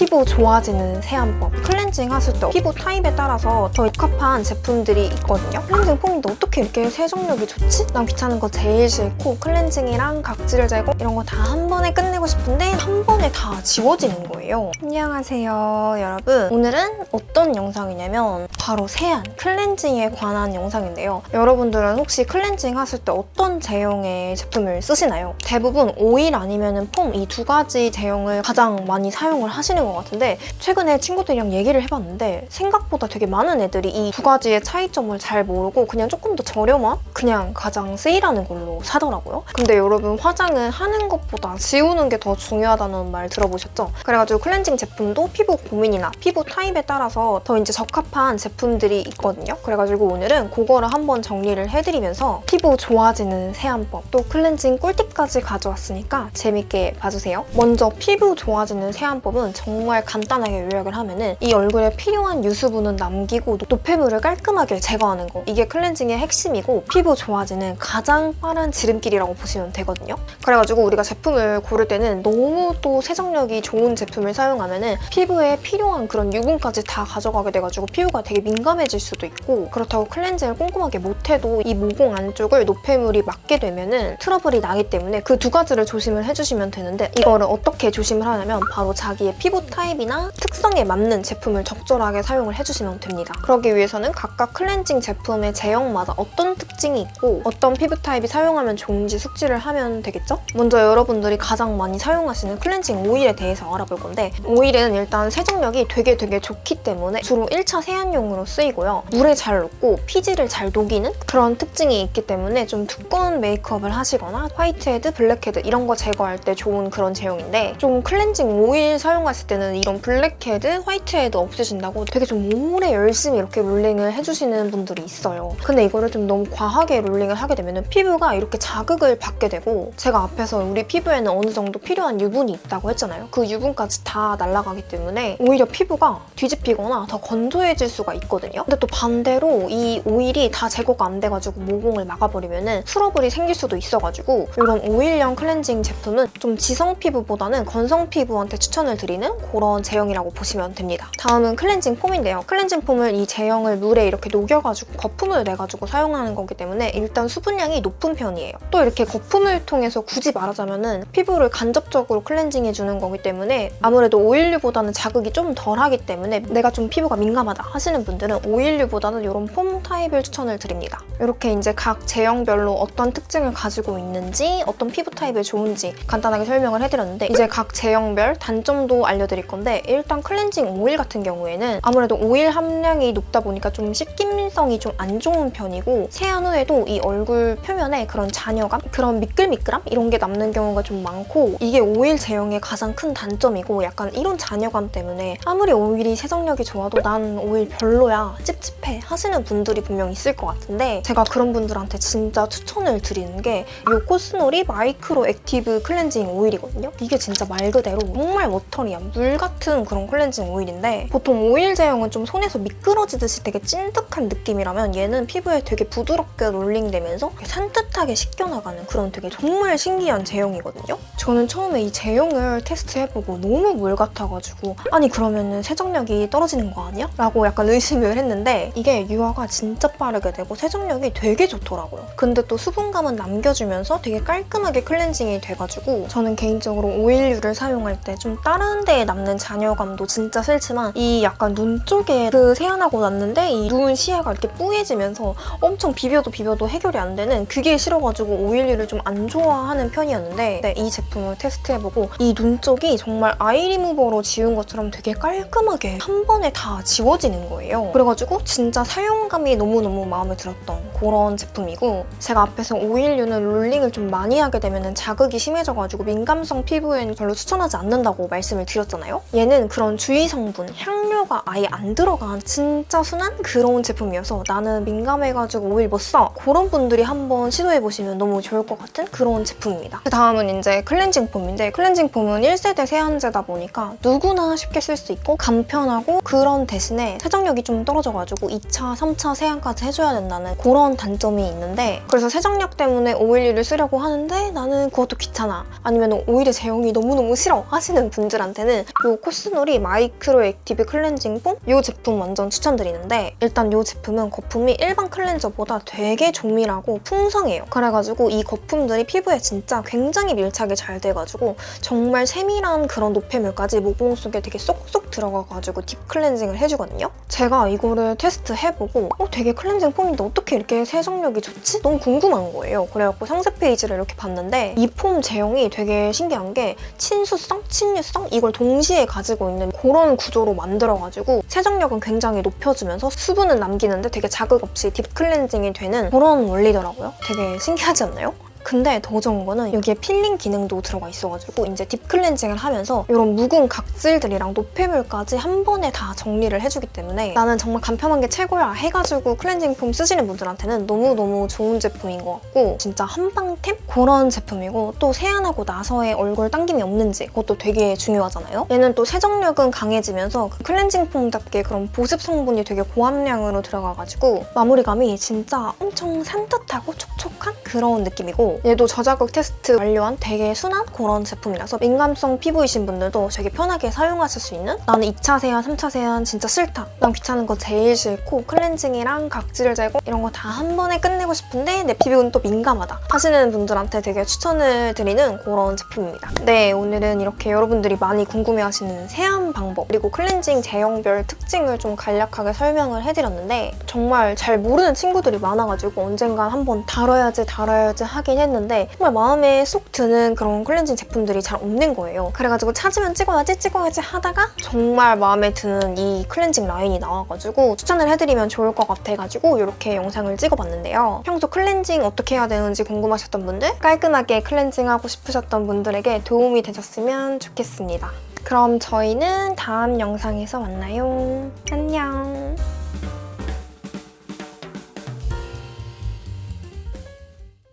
피부 좋아지는 세안법 클렌징 하실 때 피부 타입에 따라서 더 적합한 제품들이 있거든요 클렌징 폼인데 어떻게 이렇게 세정력이 좋지? 난 귀찮은 거 제일 싫고 클렌징이랑 각질 제거 이런 거 다 한 번에 끝내고 싶은데 한 번에 다 지워지는 거예요 안녕하세요 여러분 오늘은 어떤 영상이냐면 바로 세안 클렌징에 관한 영상인데요 여러분들은 혹시 클렌징 하실 때 어떤 제형의 제품을 쓰시나요? 대부분 오일 아니면 폼 이 두 가지 제형을 가장 많이 사용을 하시는 것 같은데 최근에 친구들이랑 얘기를 해봤는데 생각보다 되게 많은 애들이 이 두 가지의 차이점을 잘 모르고 그냥 조금 더 저렴한 그냥 가장 세일하는 걸로 사더라고요. 근데 여러분 화장은 하는 것보다 지우는 게 더 중요하다는 말 들어보셨죠? 그래가지고 클렌징 제품도 피부 고민이나 피부 타입에 따라서 더 이제 적합한 제품들이 있거든요. 그래가지고 오늘은 그거를 한번 정리를 해드리면서 피부 좋아지는 세안법 또 클렌징 꿀팁까지 가져왔으니까 재밌게 봐주세요. 먼저 피부 좋아지는 세안법은 정말 간단하게 요약을 하면은 이 얼굴에 필요한 유수분은 남기고 노폐물을 깔끔하게 제거하는 거 이게 클렌징의 핵심이고 피부 좋아지는 가장 빠른 지름길이라고 보시면 되거든요. 그래가지고 우리가 제품을 고를 때는 너무 또 세정력이 좋은 제품을 사용하면 은 피부에 필요한 그런 유분까지 다 가져가게 돼가지고 피부가 되게 민감해질 수도 있고 그렇다고 클렌징을 꼼꼼하게 못해도 이 모공 안쪽을 노폐물이 막게 되면 은 트러블이 나기 때문에 그 두 가지를 조심을 해주시면 되는데 이거를 어떻게 조심을 하냐면 바로 자기의 피부 타입이나 특성에 맞는 제품을 적절하게 사용을 해주시면 됩니다. 그러기 위해서는 각각 클렌징 제품의 제형마다 어떤 특징이 있고 어떤 피부 타입이 사용하면 좋은지 숙지를 하면 되겠죠? 먼저 여러분들이 가장 많이 사용하시는 클렌징 오일에 대해서 알아볼 건데 오일은 일단 세정력이 되게 되게 좋기 때문에 주로 1차 세안용으로 쓰이고요. 물에 잘 녹고 피지를 잘 녹이는 그런 특징이 있기 때문에 좀 두꺼운 메이크업을 하시거나 화이트헤드, 블랙헤드 이런 거 제거할 때 좋은 그런 제형인데 좀 클렌징 오일 사용하실 때는 이런 블랙헤드, 화이트헤드 없애신다고 되게 좀 오래 열심히 이렇게 롤링을 해주시는 분들이 있어요. 근데 이거를 좀 너무 과하게 롤링을 하게 되면 피부가 이렇게 자극을 받게 되고 제가 앞에서 우리 피부에는 어느 정도 필요한 유분이 있다고 했잖아요. 그 유분까지 다 날아가기 때문에 오히려 피부가 뒤집히거나 더 건조해질 수가 있거든요. 근데 또 반대로 이 오일이 다 제거가 안 돼가지고 모공을 막아버리면 트러블이 생길 수도 있어가지고 이런 오일형 클렌징 제품은 좀 지성 피부보다는 건성 피부한테 추천을 드리는 그런 제형이라고 보시면 됩니다. 다음은 클렌징 폼인데요. 클렌징 폼을 이 제형을 물에 이렇게 녹여가지고 거품을 내가지고 사용하는 거기 때문에 일단 수분량이 높은 편이에요. 또 이렇게 거품을 통해서 굳이 말하자면 피부를 간접적으로 클렌징해주는 거기 때문에 아무래도 오일류보다는 자극이 좀 덜하기 때문에 내가 좀 피부가 민감하다 하시는 분들은 오일류보다는 이런 폼 타입을 추천을 드립니다. 이렇게 이제 각 제형별로 어떤 특징을 가지고 있는지 어떤 피부 타입에 좋은지 간단하게 설명을 해드렸는데 이제 각 제형별 단점도 알려드릴 건데 일단 클렌징 오일 같은 경우에는 아무래도 오일 함량이 높다 보니까 좀 씻김성이 좀 안 좋은 편이고 세안 후에도 이 얼굴 표면에 그런 잔여감, 그런 미끌미끌함 이런 게 남는 경우가 좀 많고 이게 오일 제형의 가장 큰 단점이고 약간 이런 잔여감 때문에 아무리 오일이 세정력이 좋아도 난 오일 별로야 찝찝해 하시는 분들이 분명 있을 것 같은데 제가 그런 분들한테 진짜 추천을 드리는 게 이 코스노리 마이크로 액티브 클렌징 오일이거든요. 이게 진짜 말 그대로 정말 watery한 물 같은 그런 클렌징 오일인데 보통 오일 제형은 좀 손에서 미끄러지듯이 되게 찐득한 느낌이라면 얘는 피부에 되게 부드럽게 롤링되면서 산뜻하게 씻겨나가는 그런 되게 정말 신기한 제형이거든요. 저는 처음에 이 제형을 테스트해보고 너무 물 같아가지고 아니 그러면 세정력이 떨어지는 거 아니야? 라고 약간 의심을 했는데 이게 유화가 진짜 빠르게 되고 세정력이 되게 좋더라고요. 근데 또 수분감은 남겨주면서 되게 깔끔하게 클렌징이 돼가지고 저는 개인적으로 오일류를 사용할 때 좀 다른 데에 남는 잔여감도 진짜 싫지만 이 약간 눈 쪽에 그 세안하고 났는데 이 눈 시야가 이렇게 뿌얘지면서 엄청 비벼도 비벼도 해결이 안 되는 그게 싫어가지고 오일류를 좀 안 좋아하는 편이었는데 네, 이 제품을 테스트해보고 이 눈 쪽이 정말 아이 리무버로 지운 것처럼 되게 깔끔하게 한 번에 다 지워지는 거예요. 그래가지고 진짜 사용감이 너무너무 마음에 들었던 그런 제품이고 제가 앞에서 오일류는 롤링을 좀 많이 하게 되면 자극이 심해져가지고 민감성 피부에는 별로 추천하지 않는다고 말씀을 드렸잖아요. 얘는 그런 주의 성분, 향료가 아예 안 들어간 진짜 순한 그런 제품이어서 나는 민감해가지고 오일 못 써. 그런 분들이 한번 시도해보시면 너무 좋을 것 같은 그런 제품입니다. 그 다음은 이제 클렌징 폼인데 클렌징 폼은 1세대 세안제다 보니까 누구나 쉽게 쓸 수 있고 간편하고 그런 대신에 세정력이 좀 떨어져가지고 2차, 3차 세안까지 해줘야 된다는 그런 단점이 있는데 그래서 세정력 때문에 오일류를 쓰려고 하는데 나는 그것도 귀찮아 아니면 오일의 제형이 너무너무 싫어 하시는 분들한테는 이 코스노리 마이크로 액티브 클렌징 폼 이 제품 완전 추천드리는데 일단 이 제품은 거품이 일반 클렌저보다 되게 조밀하고 풍성해요. 그래가지고 이 거품들이 피부에 진짜 굉장히 밀착이 잘 돼가지고 정말 세밀한 그런 노폐물까지 모공 속에 되게 쏙쏙 들어가가지고 deep cleansing을 해주거든요. 제가 이거를 테스트 해보고 어, 되게 클렌징 폼인데 어떻게 이렇게 세정력이 좋지? 너무 궁금한 거예요. 그래갖고 상세 페이지를 이렇게 봤는데 이 폼 제형이 되게 신기한 게 친수성, 친유성 이걸 동 시에 가지고 있는 그런 구조로 만들어가지고 세정력은 굉장히 높여주면서 수분은 남기는데 되게 자극 없이 deep cleansing이 되는 그런 원리더라고요. 되게 신기하지 않나요? 근데 더 좋은 거는 여기에 필링 기능도 들어가 있어가지고 이제 deep cleansing을 하면서 이런 묵은 각질들이랑 노폐물까지 한 번에 다 정리를 해주기 때문에 나는 정말 간편한 게 최고야 해가지고 클렌징 폼 쓰시는 분들한테는 너무너무 좋은 제품인 것 같고 진짜 한방템? 그런 제품이고 또 세안하고 나서의 얼굴 당김이 없는지 그것도 되게 중요하잖아요. 얘는 또 세정력은 강해지면서 그 클렌징 폼답게 그런 보습 성분이 되게 고함량으로 들어가가지고 마무리감이 진짜 엄청 산뜻하고 촉촉 한 그런 느낌이고 얘도 저자극 테스트 완료한 되게 순한 그런 제품이라서 민감성 피부이신 분들도 되게 편하게 사용하실 수 있는 나는 2차 세안, 3차 세안 진짜 싫다. 난 귀찮은 거 제일 싫고 클렌징이랑 각질 제거 이런 거 다 한 번에 끝내고 싶은데 내 피부는 또 민감하다 하시는 분들한테 되게 추천을 드리는 그런 제품입니다. 네, 오늘은 이렇게 여러분들이 많이 궁금해하시는 세안 방법 그리고 클렌징 제형별 특징을 좀 간략하게 설명을 해드렸는데 정말 잘 모르는 친구들이 많아가지고 언젠간 한번 다뤄 야지 다뤄야지 하긴 했는데 정말 마음에 쏙 드는 그런 클렌징 제품들이 잘 없는 거예요. 그래가지고 찾으면 찍어야지 찍어야지 하다가 정말 마음에 드는 이 클렌징 라인이 나와가지고 추천을 해드리면 좋을 것 같아가지고 이렇게 영상을 찍어봤는데요. 평소 클렌징 어떻게 해야 되는지 궁금하셨던 분들 깔끔하게 클렌징하고 싶으셨던 분들에게 도움이 되셨으면 좋겠습니다. 그럼 저희는 다음 영상에서 만나요. 안녕.